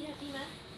開きます。